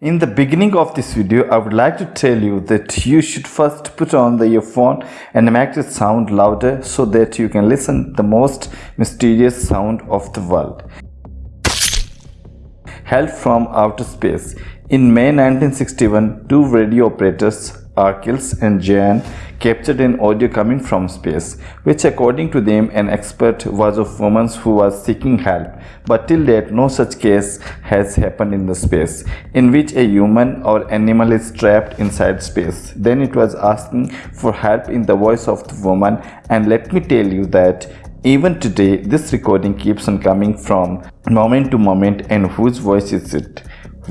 In the beginning of this video, I would like to tell you that you should first put on the earphone and make it sound louder so that you can listen the most mysterious sound of the world. Help from outer space. In May 1961, two radio operators Arkels and Jan captured an audio coming from space, which according to them an expert was of woman who was seeking help. But till date no such case has happened in the space, in which a human or animal is trapped inside space. Then it was asking for help in the voice of the woman and let me tell you that even today this recording keeps on coming from moment to moment and whose voice is it?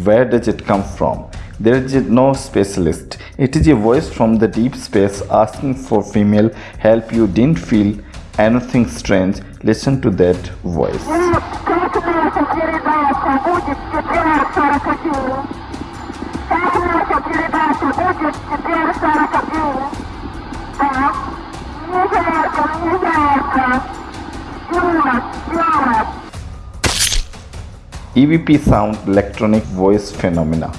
Where does it come from? There is no specialist. It is a voice from the deep space asking for female help. You didn't feel anything strange. Listen to that voice. EVP sound electronic voice phenomena.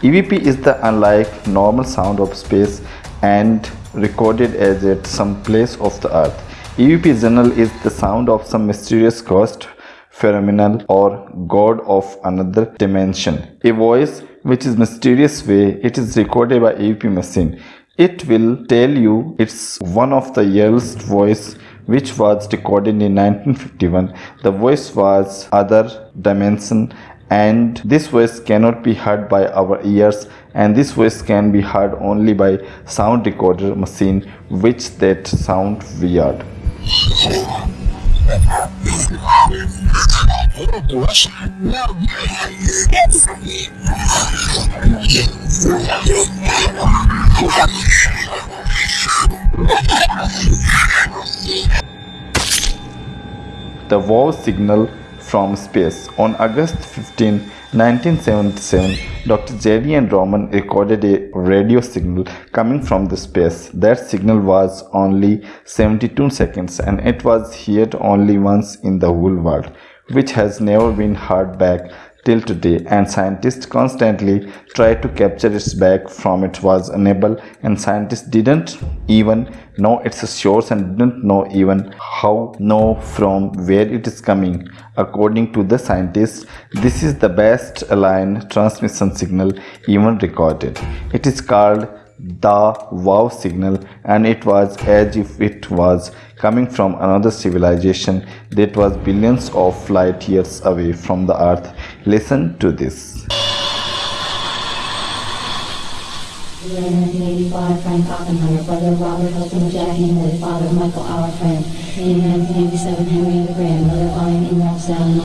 EVP is the unlike normal sound of space and recorded as at some place of the earth. EVP general is the sound of some mysterious ghost, phenomenal or god of another dimension. A voice which is mysterious way it is recorded by EVP machine. It will tell you it's one of the earliest voice which was recorded in 1951. The voice was other dimension and this voice cannot be heard by our ears and this voice can be heard only by sound recorder machine which that sound weird the wow signal from space. On August 15, 1977, Dr. Jerry and Roman recorded a radio signal coming from the space. That signal was only 72 seconds and it was heard only once in the whole world, which has never been heard back till today and scientists constantly try to capture its back from it was unable and scientists didn't even know its source and didn't know even how know from where it is coming. According to the scientists this is the best aligned transmission signal even recorded. It is called the wow signal and it was as if it was coming from another civilization that was billions of light years away from the earth listen to this In 1985, Frank Robert, father Michael, our friend. In 1987, Henry the lying in.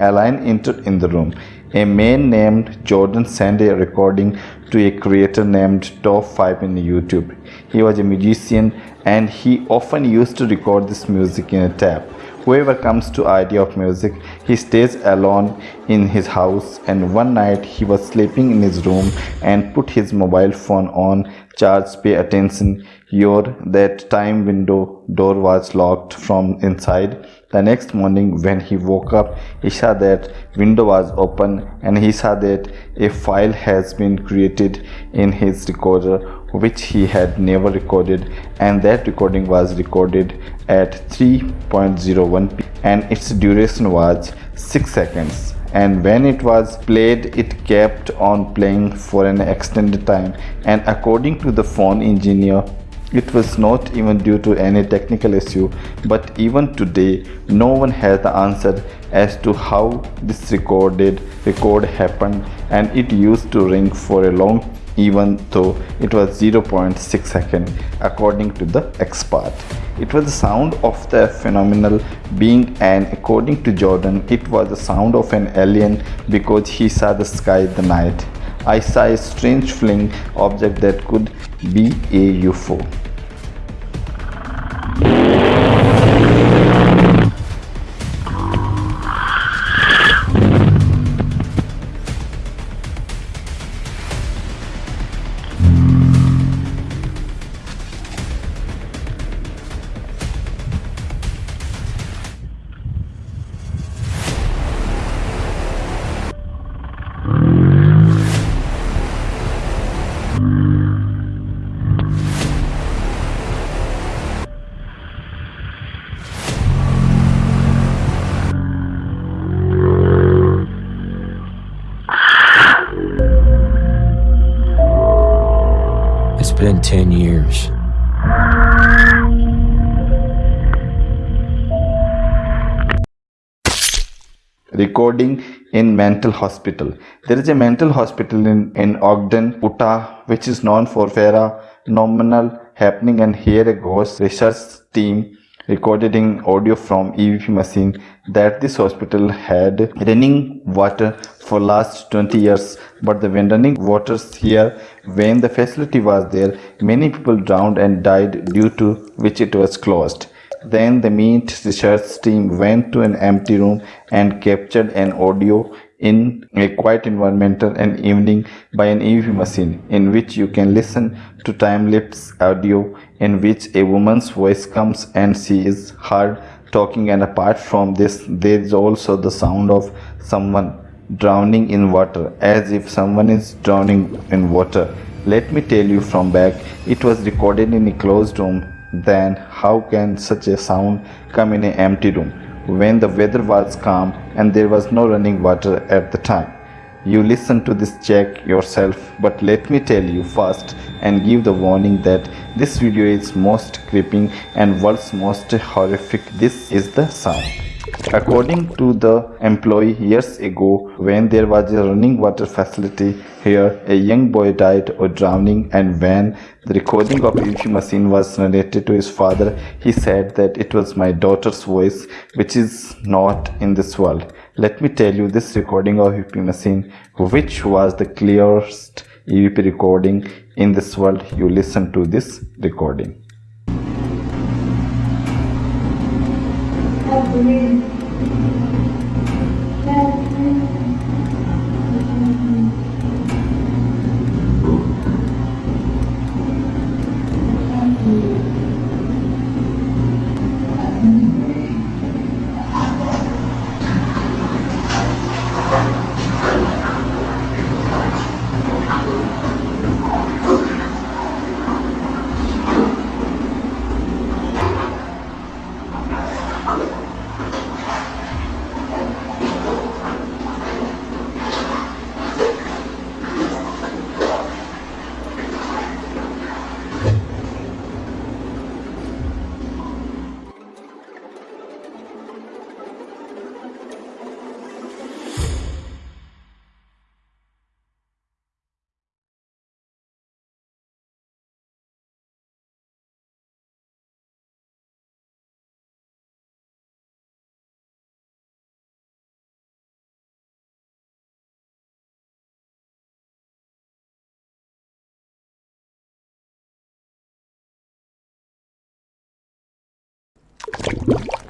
Aline entered in the room. A man named Jordan sent a recording to a creator named Top 5 in YouTube. He was a musician and he often used to record this music in a tape. Whoever comes to idea of music, he stays alone in his house and one night he was sleeping in his room and put his mobile phone on charge pay attention. Your that time window door was locked from inside. The next morning when he woke up he saw that window was open and he saw that a file has been created in his recorder which he had never recorded and that recording was recorded at 3.01 p and its duration was 6 seconds. And when it was played it kept on playing for an extended time. And according to the phone engineer it was not even due to any technical issue. But even today no one has the answer as to how this recorded record happened. And it used to ring for a long even though it was 0.6 second according to the expert. It was the sound of the phenomenal being and according to Jordan it was the sound of an alien because he saw the sky the night. I saw a strange flying object that could be a UFO. In 10 years. recording in mental hospital there is a mental hospital in, in ogden utah which is known for phenomenal happening and here a ghost research team recorded in audio from evp machine that this hospital had running water for last 20 years. But the when running waters here when the facility was there many people drowned and died due to which it was closed. Then the Meat research team went to an empty room and captured an audio in a quiet environment and evening by an EVP machine in which you can listen to time-lapse audio in which a woman's voice comes and she is heard talking and apart from this there is also the sound of someone drowning in water as if someone is drowning in water. Let me tell you from back it was recorded in a closed room then how can such a sound come in an empty room when the weather was calm and there was no running water at the time? You listen to this check yourself but let me tell you first and give the warning that this video is most creeping and world's most horrific. This is the sound. According to the employee years ago, when there was a running water facility here, a young boy died of drowning and when the recording of EVP machine was narrated to his father, he said that it was my daughter's voice which is not in this world. Let me tell you this recording of EVP machine which was the clearest EVP recording in this world. You listen to this recording. 한 분은 you